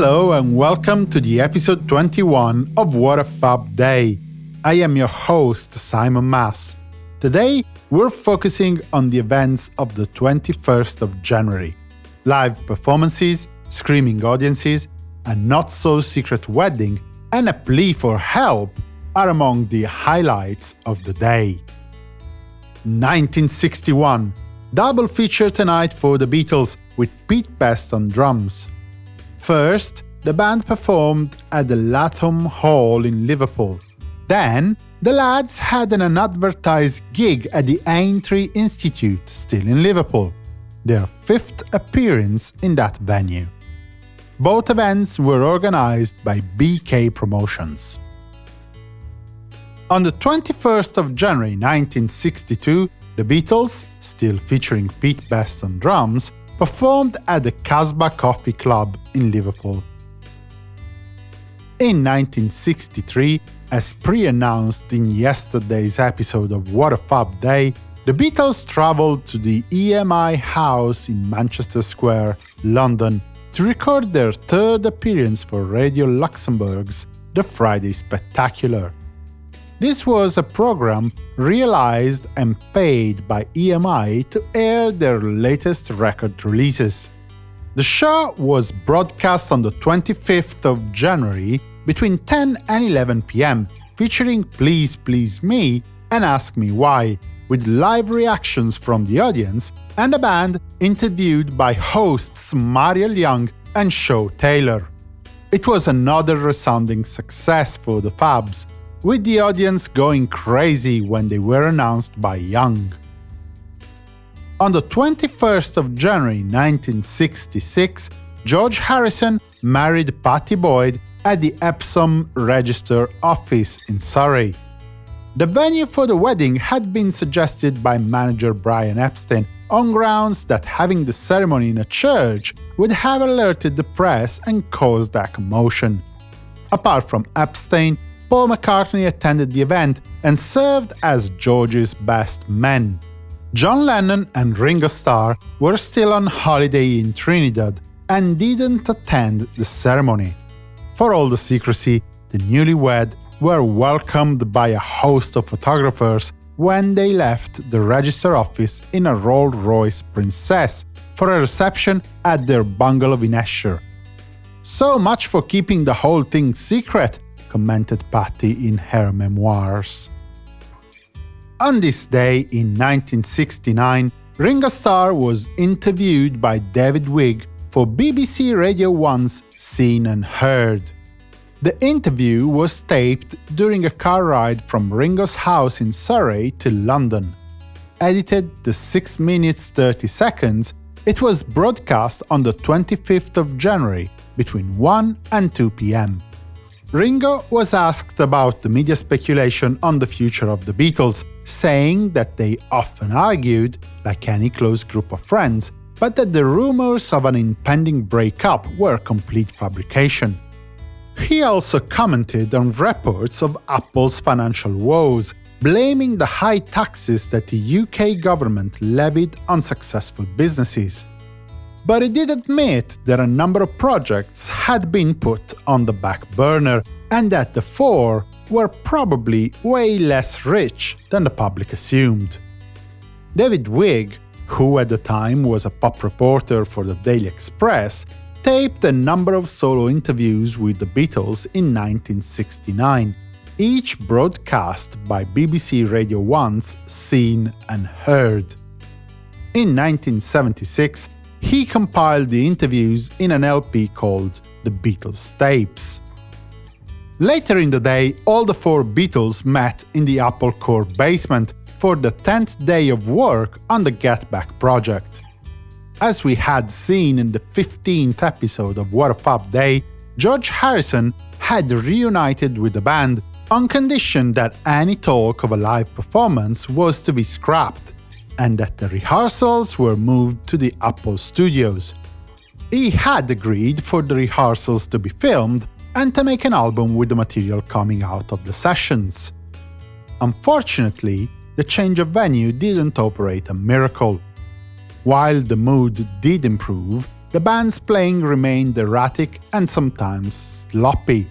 Hello and welcome to the episode 21 of What a Fab Day. I am your host, Simon Mas. Today, we're focusing on the events of the 21st of January. Live performances, screaming audiences, a not-so-secret wedding, and a plea for help are among the highlights of the day. 1961 Double feature tonight for the Beatles with Pete Best on drums. First, the band performed at the Lathom Hall in Liverpool. Then, the lads had an unadvertised gig at the Aintree Institute, still in Liverpool, their fifth appearance in that venue. Both events were organized by Beekay Promotions. On the 21st of January 1962, the Beatles, still featuring Pete Best on drums, performed at the Casbah Coffee Club in Liverpool. In 1963, as pre-announced in yesterday's episode of What a Fab Day, the Beatles travelled to the EMI House in Manchester Square, London, to record their third appearance for Radio Luxembourg's The Friday Spectacular. This was a program realized and paid by EMI to air their latest record releases. The show was broadcast on the 25th of January between 10 and 11 pm, featuring Please Please Me and Ask Me Why, with live reactions from the audience and a band interviewed by hosts Muriel Young and Shaw Taylor. It was another resounding success for the Fabs, with the audience going crazy when they were announced by Young. On the 21st of January 1966, George Harrison married Pattie Boyd at the Epsom Register office in Surrey. The venue for the wedding had been suggested by manager Brian Epstein on grounds that having the ceremony in a church would have alerted the press and caused a commotion. Apart from Epstein, Paul McCartney attended the event and served as George's best man. John Lennon and Ringo Starr were still on holiday in Trinidad and didn't attend the ceremony. For all the secrecy, the newlywed were welcomed by a host of photographers when they left the register office in a Rolls-Royce Princess for a reception at their bungalow in Esher. So much for keeping the whole thing secret, commented Pattie in her memoirs. On this day in 1969, Ringo Starr was interviewed by David Wigg for BBC Radio 1's Scene and Heard. The interview was taped during a car ride from Ringo's house in Surrey to London. Edited to 6 minutes 30 seconds, it was broadcast on the 25th of January between 1 and 2 pm. Ringo was asked about the media speculation on the future of the Beatles, saying that they often argued, like any close group of friends, but that the rumors of an impending breakup were complete fabrication. He also commented on reports of Apple's financial woes, blaming the high taxes that the UK government levied on successful businesses but he did admit that a number of projects had been put on the back burner and that the four were probably way less rich than the public assumed. David Wigg, who at the time was a pop reporter for the Daily Express, taped a number of solo interviews with the Beatles in 1969, each broadcast by BBC Radio 1's Scene and Heard. In 1976, he compiled the interviews in an LP called The Beatles Tapes. Later in the day, all the four Beatles met in the Apple Corps basement for the 10th day of work on the Get Back project. As we had seen in the 15th episode of What a Fab Day, George Harrison had reunited with the band on condition that any talk of a live performance was to be scrapped and that the rehearsals were moved to the Apple studios. He had agreed for the rehearsals to be filmed and to make an album with the material coming out of the sessions. Unfortunately, the change of venue didn't operate a miracle. While the mood did improve, the band's playing remained erratic and sometimes sloppy.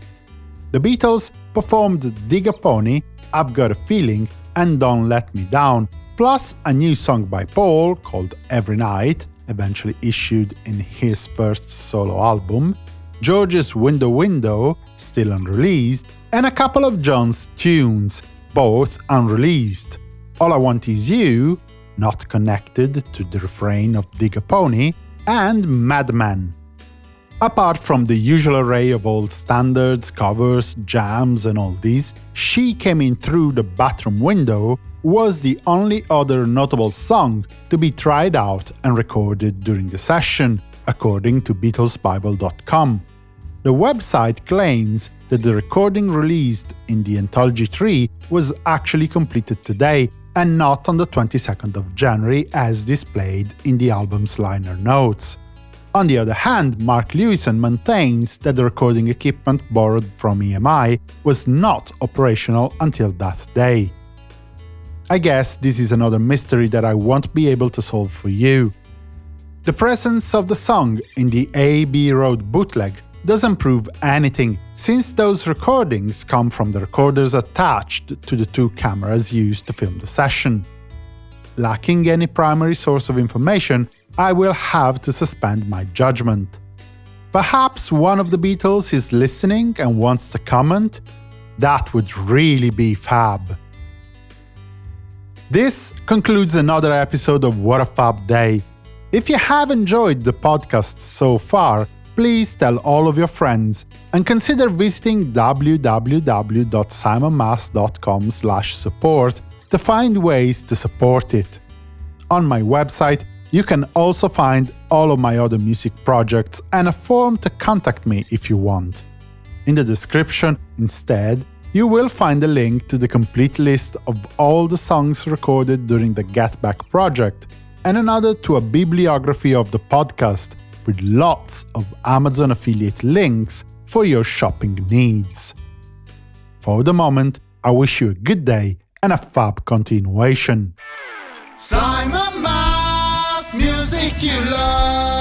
The Beatles performed Dig a Pony, I've Got a Feeling, and Don't Let Me Down, plus a new song by Paul called Every Night, eventually issued in his first solo album, George's Window Window, still unreleased, and a couple of John's tunes, both unreleased. All I Want Is You, not connected to the refrain of Dig a Pony, and Madman. Apart from the usual array of old standards, covers, jams and all these, She Came In Through the Bathroom Window was the only other notable song to be tried out and recorded during the session, according to BeatlesBible.com. The website claims that the recording released in the Anthology 3 was actually completed today and not on the 22nd of January as displayed in the album's liner notes. On the other hand, Mark Lewisohn maintains that the recording equipment borrowed from EMI was not operational until that day. I guess this is another mystery that I won't be able to solve for you. The presence of the song in the AB Road bootleg doesn't prove anything, since those recordings come from the recorders attached to the two cameras used to film the session. Lacking any primary source of information, I will have to suspend my judgment. Perhaps one of the Beatles is listening and wants to comment? That would really be fab. This concludes another episode of What a Fab Day. If you have enjoyed the podcast so far, please tell all of your friends and consider visiting www.simonmas.com support to find ways to support it. On my website, you can also find all of my other music projects and a form to contact me if you want. In the description, instead, you will find a link to the complete list of all the songs recorded during the Get Back project, and another to a bibliography of the podcast with lots of Amazon affiliate links for your shopping needs. For the moment, I wish you a good day and a fab continuation. Simon Mas, music you love.